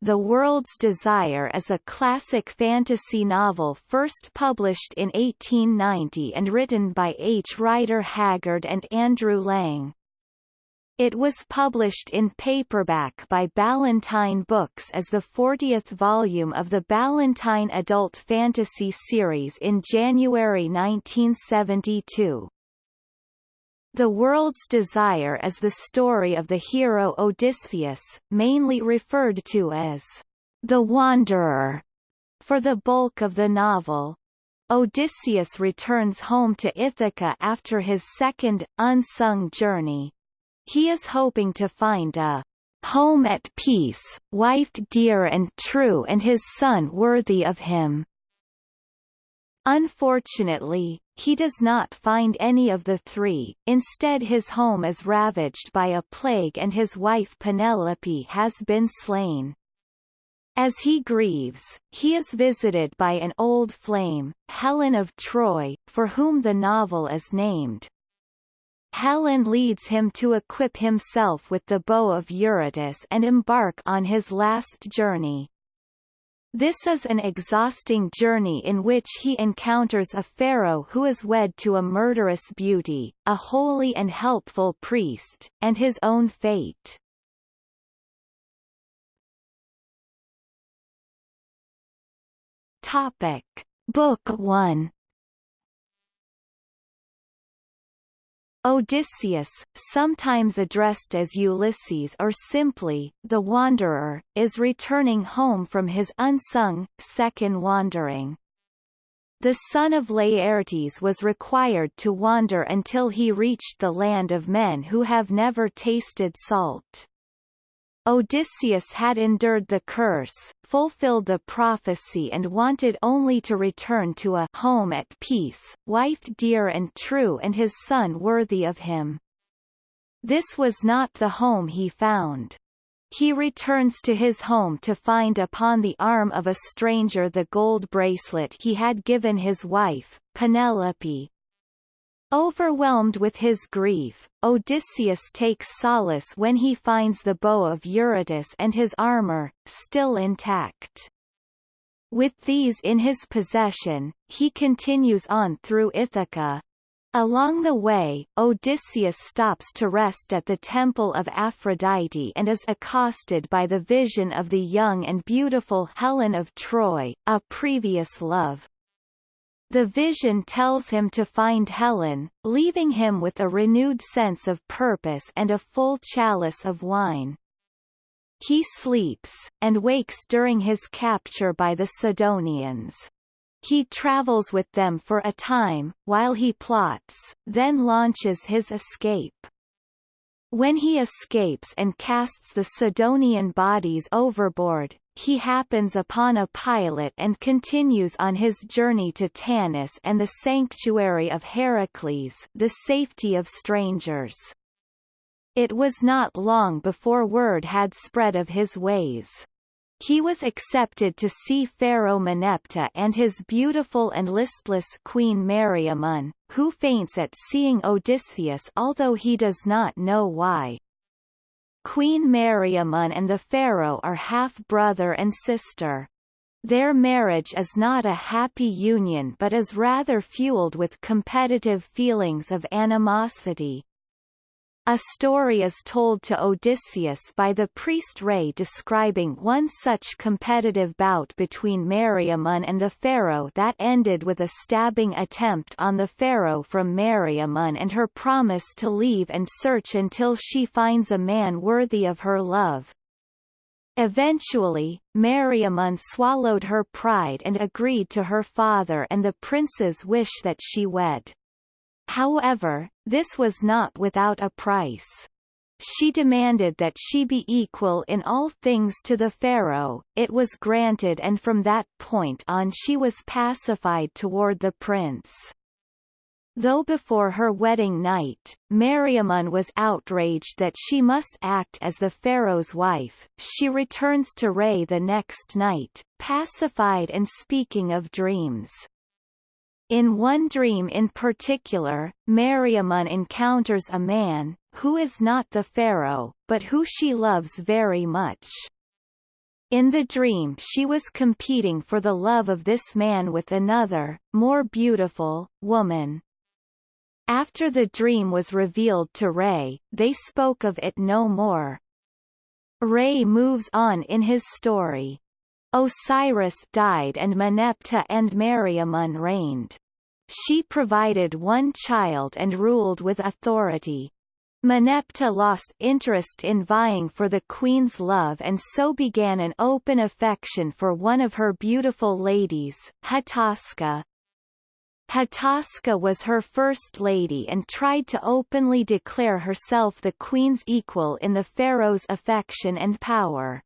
The World's Desire is a classic fantasy novel first published in 1890 and written by H. Rider Haggard and Andrew Lang. It was published in paperback by Ballantine Books as the 40th volume of the Ballantine Adult Fantasy series in January 1972. The World's Desire is the story of the hero Odysseus, mainly referred to as the Wanderer for the bulk of the novel. Odysseus returns home to Ithaca after his second, unsung journey. He is hoping to find a home at peace, wife dear and true and his son worthy of him. Unfortunately, he does not find any of the three, instead his home is ravaged by a plague and his wife Penelope has been slain. As he grieves, he is visited by an old flame, Helen of Troy, for whom the novel is named. Helen leads him to equip himself with the bow of Eurytus and embark on his last journey. This is an exhausting journey in which he encounters a pharaoh who is wed to a murderous beauty, a holy and helpful priest, and his own fate. Topic. Book 1 Odysseus, sometimes addressed as Ulysses or simply, the Wanderer, is returning home from his unsung, second wandering. The son of Laertes was required to wander until he reached the land of men who have never tasted salt. Odysseus had endured the curse, fulfilled the prophecy and wanted only to return to a home at peace, wife dear and true and his son worthy of him. This was not the home he found. He returns to his home to find upon the arm of a stranger the gold bracelet he had given his wife, Penelope, Overwhelmed with his grief, Odysseus takes solace when he finds the bow of Eurytus and his armor, still intact. With these in his possession, he continues on through Ithaca. Along the way, Odysseus stops to rest at the temple of Aphrodite and is accosted by the vision of the young and beautiful Helen of Troy, a previous love. The vision tells him to find Helen, leaving him with a renewed sense of purpose and a full chalice of wine. He sleeps, and wakes during his capture by the Sidonians. He travels with them for a time, while he plots, then launches his escape. When he escapes and casts the Sidonian bodies overboard, he happens upon a pilot and continues on his journey to Tanis and the sanctuary of Heracles the safety of strangers. It was not long before word had spread of his ways. He was accepted to see Pharaoh Meneptah and his beautiful and listless queen Meriamun, who faints at seeing Odysseus although he does not know why. Queen Meriamun and the pharaoh are half-brother and sister. Their marriage is not a happy union but is rather fueled with competitive feelings of animosity. A story is told to Odysseus by the priest Rhea describing one such competitive bout between Meriamun and the pharaoh that ended with a stabbing attempt on the pharaoh from Meriamun and her promise to leave and search until she finds a man worthy of her love. Eventually, Meriamun swallowed her pride and agreed to her father and the prince's wish that she wed. However, this was not without a price. She demanded that she be equal in all things to the pharaoh, it was granted and from that point on she was pacified toward the prince. Though before her wedding night, Meriamun was outraged that she must act as the pharaoh's wife, she returns to Rhea the next night, pacified and speaking of dreams. In one dream in particular, Meriamun encounters a man, who is not the pharaoh, but who she loves very much. In the dream she was competing for the love of this man with another, more beautiful, woman. After the dream was revealed to Re, they spoke of it no more. Re moves on in his story. Osiris died and Meneptah and Meriamun reigned. She provided one child and ruled with authority. Meneptah lost interest in vying for the queen's love and so began an open affection for one of her beautiful ladies, Hataska. Hataska was her first lady and tried to openly declare herself the queen's equal in the pharaoh's affection and power.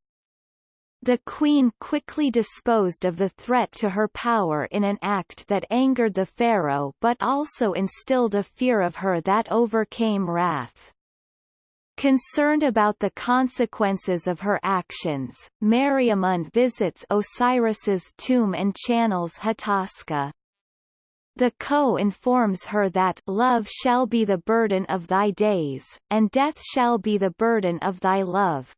The queen quickly disposed of the threat to her power in an act that angered the pharaoh but also instilled a fear of her that overcame wrath. Concerned about the consequences of her actions, Meriamun visits Osiris's tomb and channels Hataska. The Ka informs her that love shall be the burden of thy days, and death shall be the burden of thy love,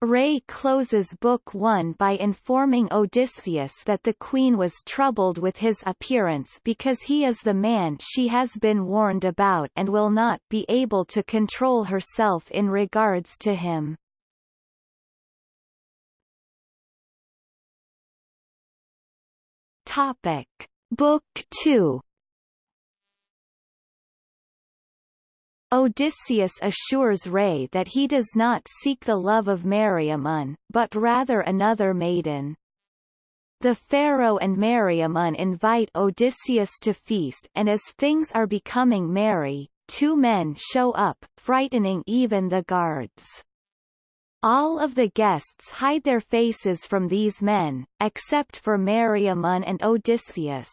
Re closes Book 1 by informing Odysseus that the queen was troubled with his appearance because he is the man she has been warned about and will not be able to control herself in regards to him. Topic. Book 2 Odysseus assures Re that he does not seek the love of Meriamun, but rather another maiden. The pharaoh and Meriamun invite Odysseus to feast and as things are becoming merry, two men show up, frightening even the guards. All of the guests hide their faces from these men, except for Meriamun and Odysseus.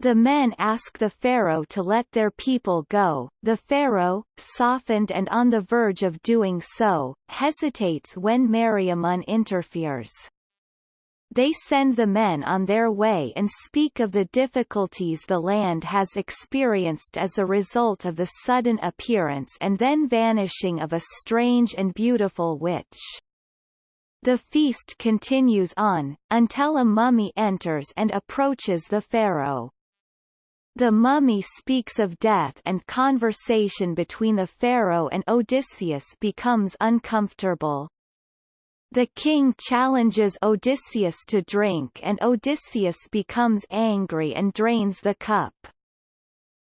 The men ask the pharaoh to let their people go. The pharaoh, softened and on the verge of doing so, hesitates when Meriamun interferes. They send the men on their way and speak of the difficulties the land has experienced as a result of the sudden appearance and then vanishing of a strange and beautiful witch. The feast continues on, until a mummy enters and approaches the pharaoh. The mummy speaks of death and conversation between the pharaoh and Odysseus becomes uncomfortable. The king challenges Odysseus to drink and Odysseus becomes angry and drains the cup.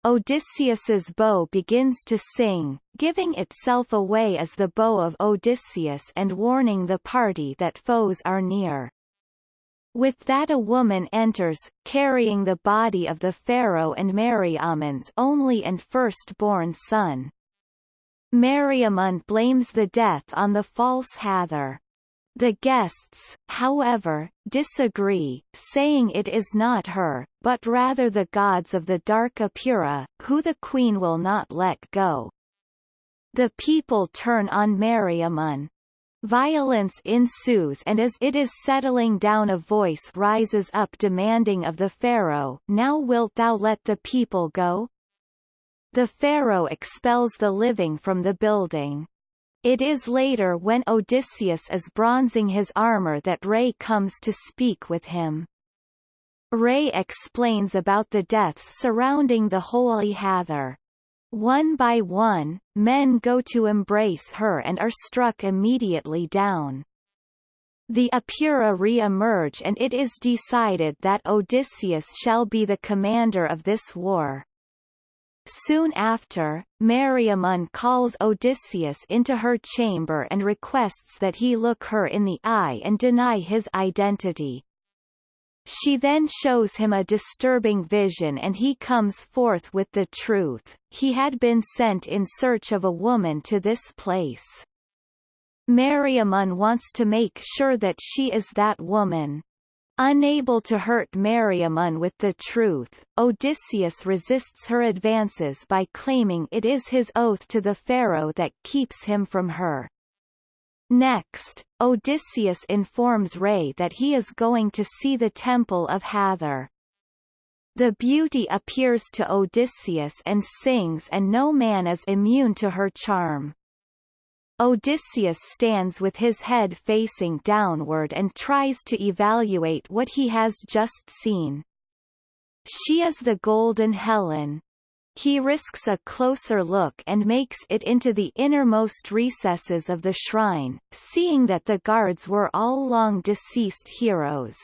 Odysseus's bow begins to sing, giving itself away as the bow of Odysseus and warning the party that foes are near. With that a woman enters, carrying the body of the pharaoh and Meriamun's only and firstborn son. Meriamun blames the death on the false Hathor. The guests, however, disagree, saying it is not her, but rather the gods of the dark Apura, who the queen will not let go. The people turn on Meriamun, Violence ensues and as it is settling down a voice rises up demanding of the pharaoh now wilt thou let the people go? The pharaoh expels the living from the building. It is later when Odysseus is bronzing his armor that Re comes to speak with him. Re explains about the deaths surrounding the holy Hathor. One by one, men go to embrace her and are struck immediately down. The Apura re-emerge and it is decided that Odysseus shall be the commander of this war. Soon after, Meriamun calls Odysseus into her chamber and requests that he look her in the eye and deny his identity. She then shows him a disturbing vision and he comes forth with the truth, he had been sent in search of a woman to this place. Meriamun wants to make sure that she is that woman. Unable to hurt Meriamun with the truth, Odysseus resists her advances by claiming it is his oath to the pharaoh that keeps him from her. Next, Odysseus informs Re that he is going to see the temple of Hathor. The beauty appears to Odysseus and sings and no man is immune to her charm. Odysseus stands with his head facing downward and tries to evaluate what he has just seen. She is the Golden Helen. He risks a closer look and makes it into the innermost recesses of the shrine, seeing that the guards were all long deceased heroes.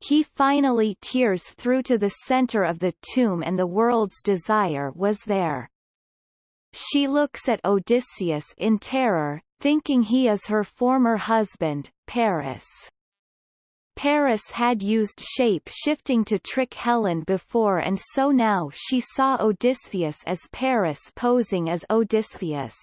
He finally tears through to the center of the tomb and the world's desire was there. She looks at Odysseus in terror, thinking he is her former husband, Paris. Paris had used shape-shifting to trick Helen before and so now she saw Odysseus as Paris posing as Odysseus.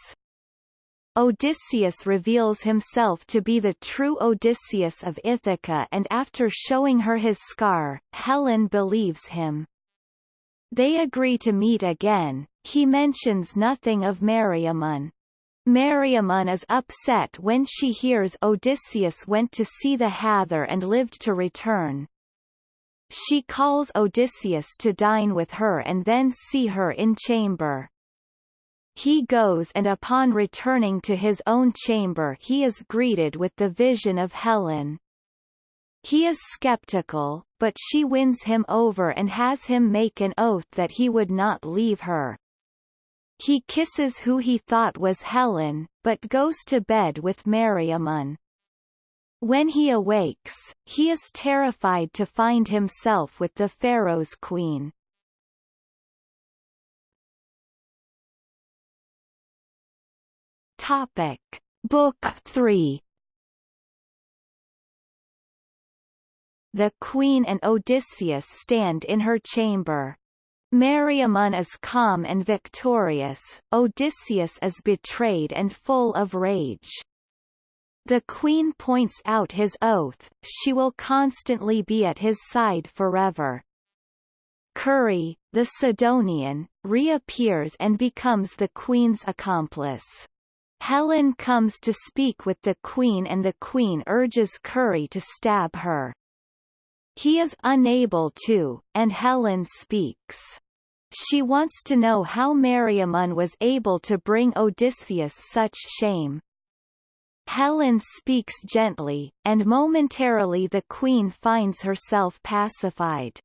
Odysseus reveals himself to be the true Odysseus of Ithaca and after showing her his scar, Helen believes him. They agree to meet again, he mentions nothing of Meriamun. Meriamun is upset when she hears Odysseus went to see the Hathor and lived to return. She calls Odysseus to dine with her and then see her in chamber. He goes and upon returning to his own chamber he is greeted with the vision of Helen. He is skeptical, but she wins him over and has him make an oath that he would not leave her. He kisses who he thought was Helen, but goes to bed with Meriamun. When he awakes, he is terrified to find himself with the pharaoh's queen. Topic. Book 3 The Queen and Odysseus stand in her chamber. Meriamun is calm and victorious, Odysseus is betrayed and full of rage. The queen points out his oath, she will constantly be at his side forever. Kurri, the Sidonian, reappears and becomes the queen's accomplice. Helen comes to speak with the queen and the queen urges Kurri to stab her. He is unable to, and Helen speaks. She wants to know how Meriamun was able to bring Odysseus such shame. Helen speaks gently, and momentarily the queen finds herself pacified.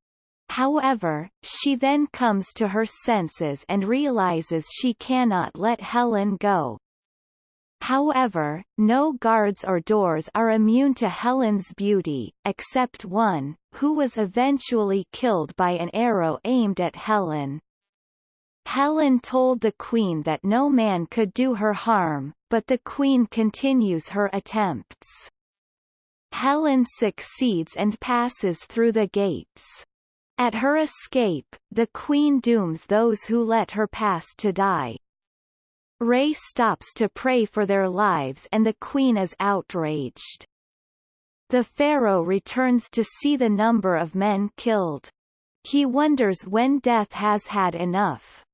However, she then comes to her senses and realizes she cannot let Helen go. However, no guards or doors are immune to Helen's beauty, except one, who was eventually killed by an arrow aimed at Helen. Helen told the queen that no man could do her harm, but the queen continues her attempts. Helen succeeds and passes through the gates. At her escape, the queen dooms those who let her pass to die. Rhea stops to pray for their lives and the queen is outraged. The pharaoh returns to see the number of men killed. He wonders when death has had enough.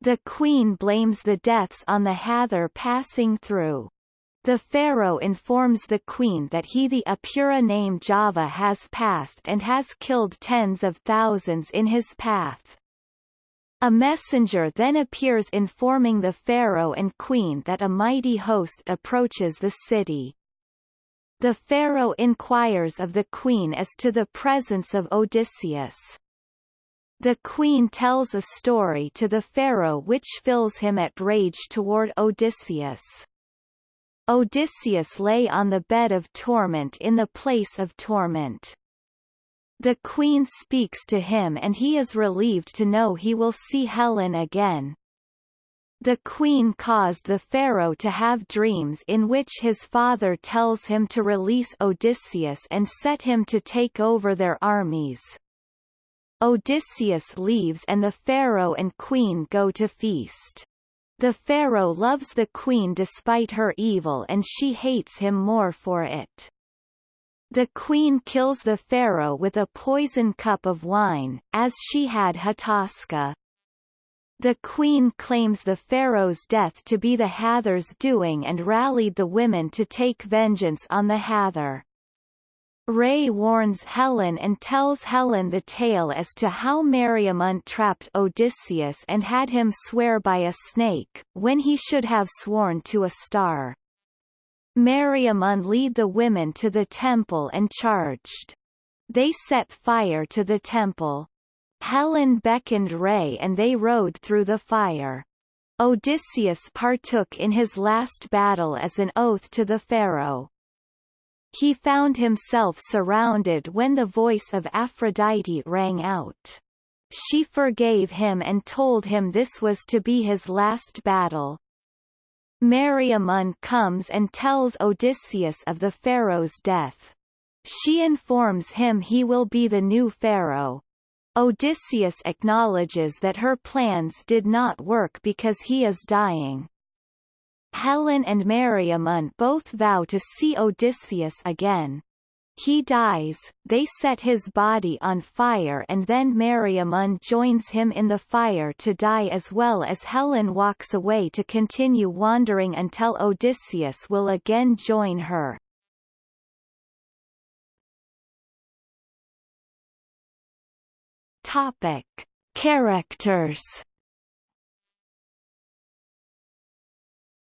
The queen blames the deaths on the Hathor passing through. The pharaoh informs the queen that he the Apura named Java has passed and has killed tens of thousands in his path. A messenger then appears informing the pharaoh and queen that a mighty host approaches the city. The pharaoh inquires of the queen as to the presence of Odysseus. The queen tells a story to the pharaoh which fills him at rage toward Odysseus. Odysseus lay on the bed of torment in the place of torment. The queen speaks to him and he is relieved to know he will see Helen again. The queen caused the pharaoh to have dreams in which his father tells him to release Odysseus and set him to take over their armies. Odysseus leaves and the pharaoh and queen go to feast. The pharaoh loves the queen despite her evil and she hates him more for it. The queen kills the pharaoh with a poison cup of wine, as she had Hataska. The queen claims the pharaoh's death to be the Hathor's doing and rallied the women to take vengeance on the Hather. Ray warns Helen and tells Helen the tale as to how Meriamun trapped Odysseus and had him swear by a snake, when he should have sworn to a star. Meriamun lead the women to the temple and charged. They set fire to the temple. Helen beckoned Ray and they rode through the fire. Odysseus partook in his last battle as an oath to the pharaoh. He found himself surrounded when the voice of Aphrodite rang out. She forgave him and told him this was to be his last battle. Meriamun comes and tells Odysseus of the pharaoh's death. She informs him he will be the new pharaoh. Odysseus acknowledges that her plans did not work because he is dying. Helen and Meriamun both vow to see Odysseus again. He dies, they set his body on fire and then Meriamun joins him in the fire to die as well as Helen walks away to continue wandering until Odysseus will again join her. Topic. Characters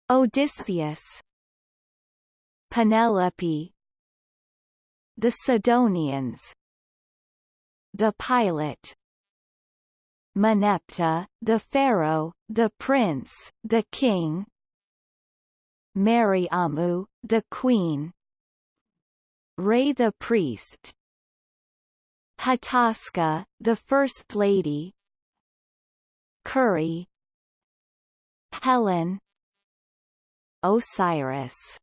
Odysseus Penelope The Sidonians. The pilot Meneptah, the pharaoh, the prince, the king. Meriamun, the queen. Ray the priest. Hataska, the first lady. Kurri Helen. Osiris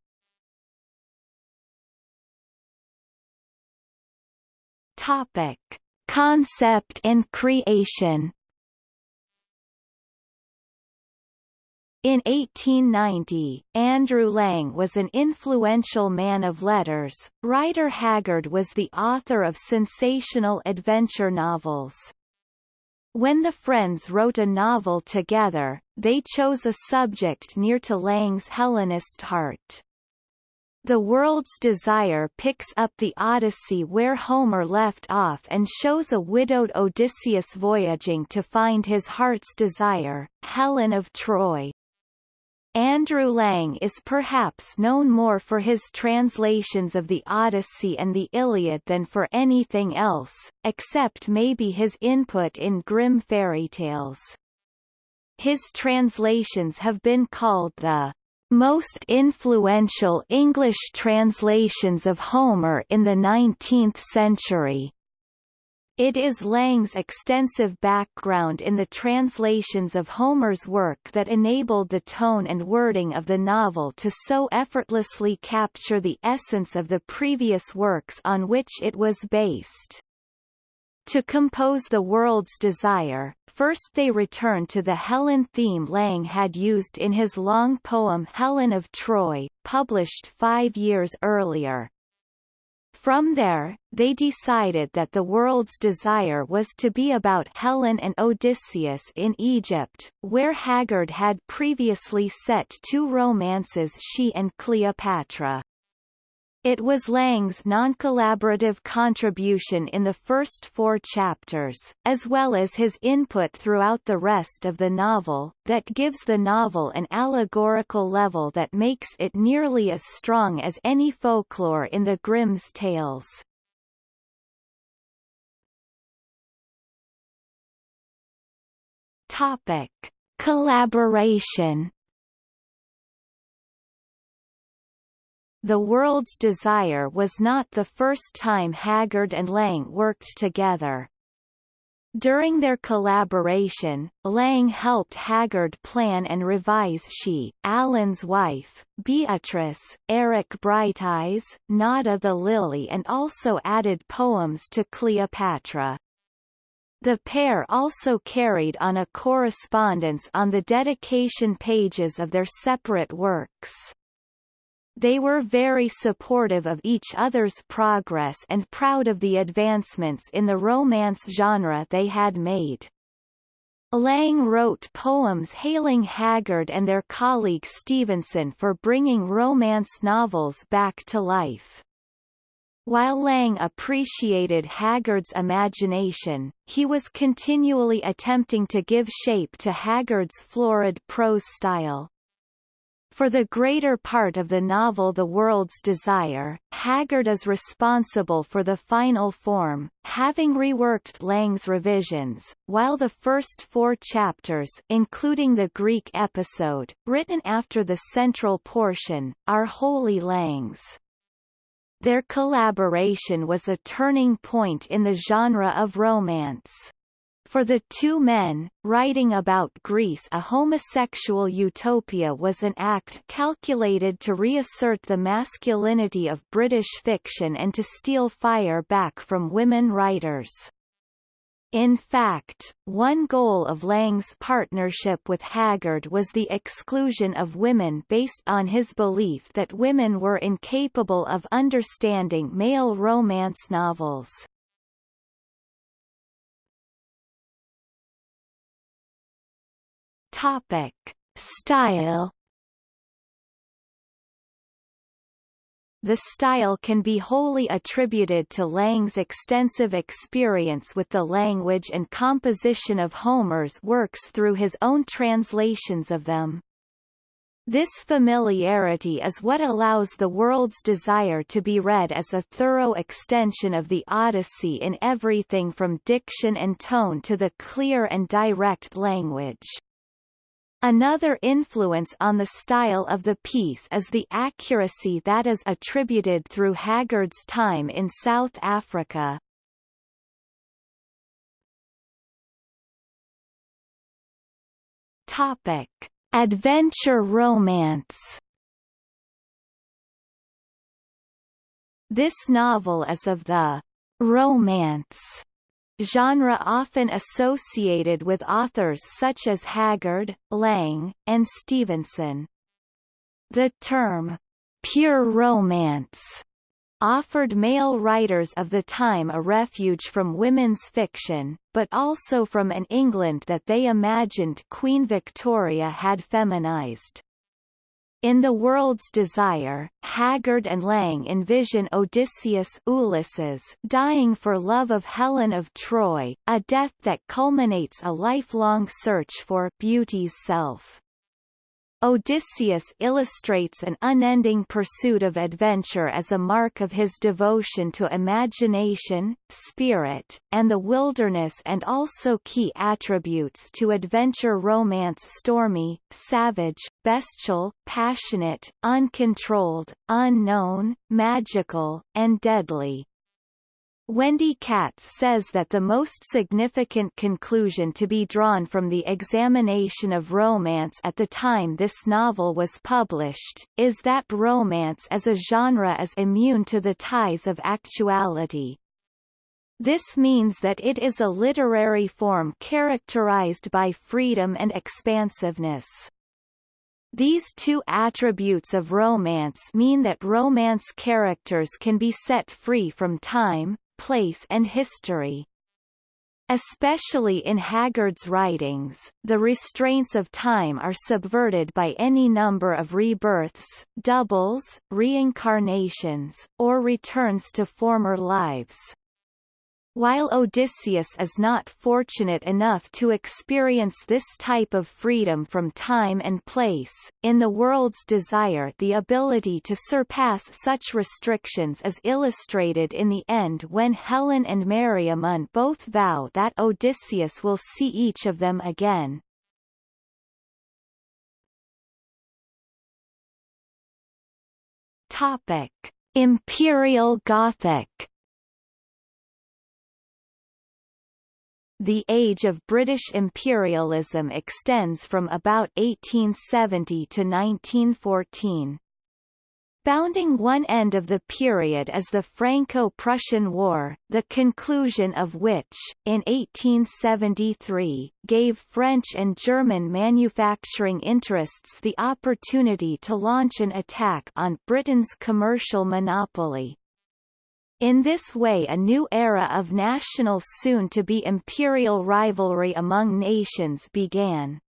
Topic: Concept and creation. In 1890, Andrew Lang was an influential man of letters. Rider Haggard was the author of sensational adventure novels. When the friends wrote a novel together, they chose a subject near to Lang's Hellenist heart. The World's Desire picks up the Odyssey where Homer left off and shows a widowed Odysseus voyaging to find his heart's desire, Helen of Troy. Andrew Lang is perhaps known more for his translations of the Odyssey and the Iliad than for anything else, except maybe his input in Grimm fairy tales. His translations have been called the most influential English translations of Homer in the 19th century. It is Lang's extensive background in the translations of Homer's work that enabled the tone and wording of the novel to so effortlessly capture the essence of the previous works on which it was based. To compose The World's Desire, first they return to the Helen theme Lang had used in his long poem Helen of Troy, published five years earlier. From there, they decided that the world's desire was to be about Helen and Odysseus in Egypt, where Haggard had previously set two romances she and Cleopatra. It was Lang's non-collaborative contribution in the first four chapters, as well as his input throughout the rest of the novel, that gives the novel an allegorical level that makes it nearly as strong as any folklore in the Grimm's tales. Topic. Collaboration The World's Desire was not the first time Haggard and Lang worked together. During their collaboration, Lang helped Haggard plan and revise She, Allan's Wife, Beatrice, Eric Brighteyes, Nada the Lily and also added poems to Cleopatra. The pair also carried on a correspondence on the dedication pages of their separate works. They were very supportive of each other's progress and proud of the advancements in the romance genre they had made. Lang wrote poems hailing Haggard and their colleague Stevenson for bringing romance novels back to life. While Lang appreciated Haggard's imagination, he was continually attempting to give shape to Haggard's florid prose style. For the greater part of the novel The World's Desire, Haggard is responsible for the final form, having reworked Lang's revisions, while the first four chapters including the Greek episode, written after the central portion, are wholly Lang's. Their collaboration was a turning point in the genre of romance. For the two men, writing about Greece a homosexual utopia was an act calculated to reassert the masculinity of British fiction and to steal fire back from women writers. In fact, one goal of Lang's partnership with Haggard was the exclusion of women based on his belief that women were incapable of understanding male romance novels. Topic: Style The style can be wholly attributed to Lang's extensive experience with the language and composition of Homer's works through his own translations of them. This familiarity is what allows The World's Desire to be read as a thorough extension of the Odyssey in everything from diction and tone to the clear and direct language. Another influence on the style of the piece is the accuracy that is attributed through Haggard's time in South Africa. Topic: Adventure romance. This novel is of the romance genre often associated with authors such as Haggard, Lang, and Stevenson. The term, pure romance, offered male writers of the time a refuge from women's fiction, but also from an England that they imagined Queen Victoria had feminized. In The World's Desire, Haggard and Lang envision Odysseus Ulysses dying for love of Helen of Troy, a death that culminates a lifelong search for beauty's self. Odysseus illustrates an unending pursuit of adventure as a mark of his devotion to imagination, spirit, and the wilderness and also key attributes to adventure romance stormy, savage, bestial, passionate, uncontrolled, unknown, magical, and deadly. Wendy Katz says that the most significant conclusion to be drawn from the examination of romance at the time this novel was published, is that romance as a genre is immune to the ties of actuality. This means that it is a literary form characterized by freedom and expansiveness. These two attributes of romance mean that romance characters can be set free from time, place and history. Especially in Haggard's writings, the restraints of time are subverted by any number of rebirths, doubles, reincarnations, or returns to former lives. While Odysseus is not fortunate enough to experience this type of freedom from time and place, in the world's desire the ability to surpass such restrictions is illustrated in the end when Helen and Meriamun both vow that Odysseus will see each of them again. Topic. Imperial Gothic The age of British imperialism extends from about 1870 to 1914. Bounding one end of the period is the Franco-Prussian War, the conclusion of which, in 1873, gave French and German manufacturing interests the opportunity to launch an attack on Britain's commercial monopoly. In this way a new era of national soon-to-be imperial rivalry among nations began.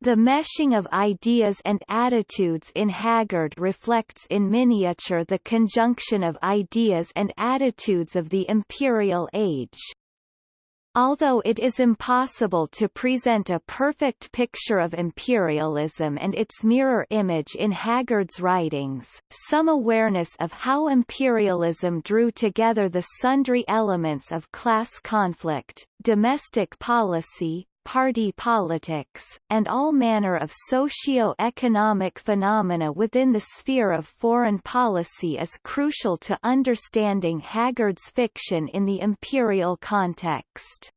The meshing of ideas and attitudes in Haggard reflects in miniature the conjunction of ideas and attitudes of the imperial age. Although it is impossible to present a perfect picture of imperialism and its mirror image in Haggard's writings, some awareness of how imperialism drew together the sundry elements of class conflict, domestic policy, party politics, and all manner of socio-economic phenomena within the sphere of foreign policy is crucial to understanding Haggard's fiction in the imperial context.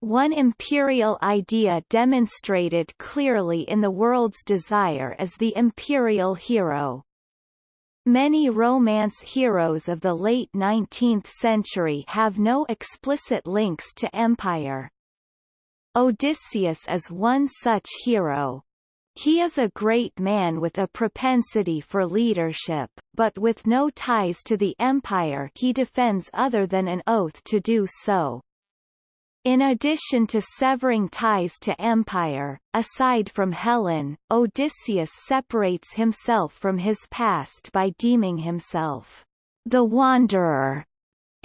One imperial idea demonstrated clearly in The World's Desire is the imperial hero. Many romance heroes of the late 19th century have no explicit links to empire. Odysseus is one such hero. He is a great man with a propensity for leadership, but with no ties to the empire he defends other than an oath to do so. In addition to severing ties to empire, aside from Helen, Odysseus separates himself from his past by deeming himself the wanderer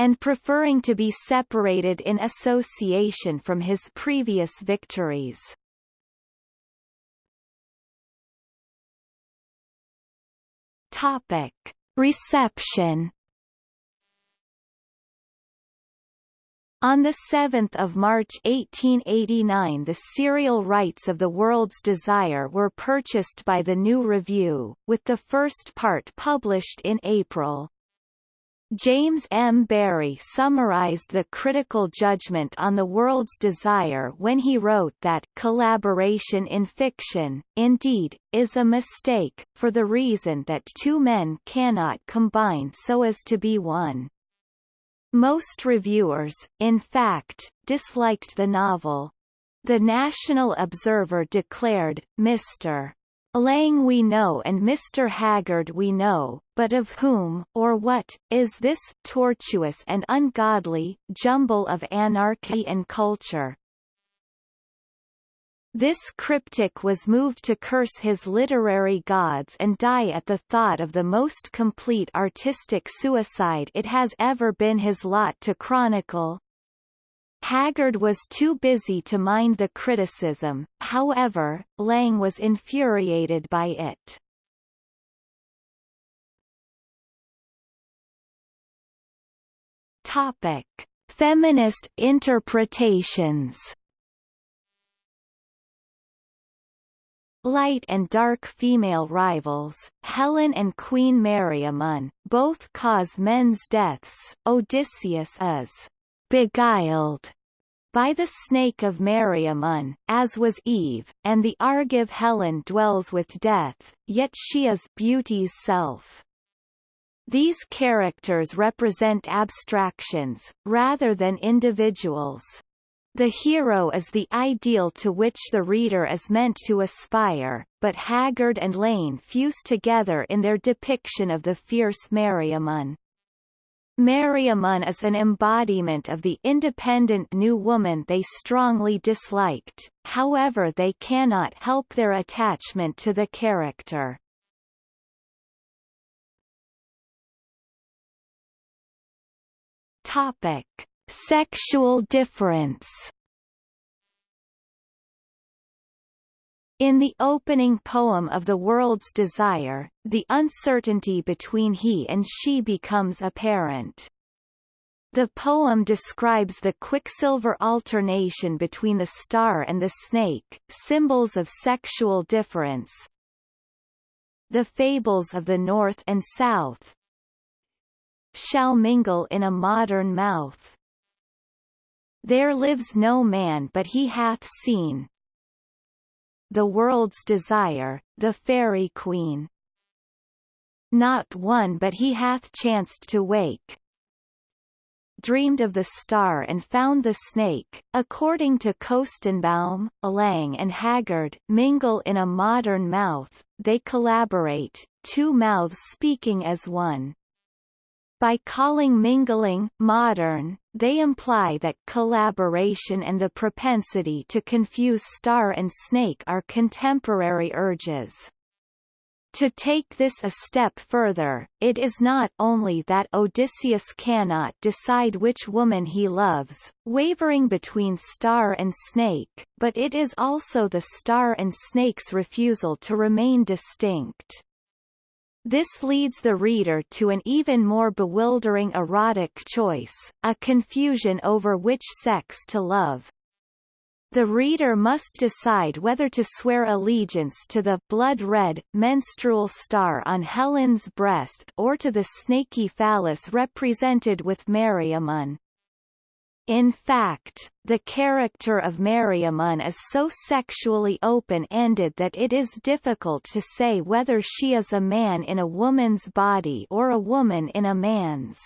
and preferring to be separated in association from his previous victories. Topic. Reception On 7 March 1889 the serial rights of The World's Desire were purchased by the New Review, with the first part published in April. James M. Barrie summarized the critical judgment on the world's desire when he wrote that collaboration in fiction, indeed, is a mistake, for the reason that two men cannot combine so as to be one. Most reviewers, in fact, disliked the novel. The National Observer declared, Mr. Lang we know and Mr. Haggard we know, but of whom, or what, is this tortuous and ungodly jumble of anarchy and culture? This cryptic was moved to curse his literary gods and die at the thought of the most complete artistic suicide it has ever been his lot to chronicle, Haggard was too busy to mind the criticism, however, Lang was infuriated by it. Topic. Feminist interpretations Light and dark female rivals, Helen and Queen Meriamun, both cause men's deaths. Odysseus is beguiled by the snake of Meriamun, as was Eve, and the Argive Helen dwells with death, yet she is beauty's self. These characters represent abstractions, rather than individuals. The hero is the ideal to which the reader is meant to aspire, but Haggard and Lang fuse together in their depiction of the fierce Meriamun. Meriamun is an embodiment of the independent new woman they strongly disliked, however they cannot help their attachment to the character. Topic. Sexual difference In the opening poem of The World's Desire, the uncertainty between he and she becomes apparent. The poem describes the quicksilver alternation between the star and the snake, symbols of sexual difference. The fables of the North and South shall mingle in a modern mouth. There lives no man but he hath seen, the World's Desire, the Fairy Queen. Not one but he hath chanced to wake, dreamed of the star and found the snake. According to Koestenbaum, Lang and Haggard, mingle in a modern mouth, they collaborate, two mouths speaking as one. By calling mingling modern, they imply that collaboration and the propensity to confuse star and snake are contemporary urges. To take this a step further, it is not only that Odysseus cannot decide which woman he loves, wavering between star and snake, but it is also the star and snake's refusal to remain distinct. This leads the reader to an even more bewildering erotic choice, a confusion over which sex to love, the reader must decide whether to swear allegiance to the blood-red, menstrual star on Helen's breast or to the snaky phallus represented with Meriamun. In fact, the character of Meriamun is so sexually open-ended that it is difficult to say whether she is a man in a woman's body or a woman in a man's.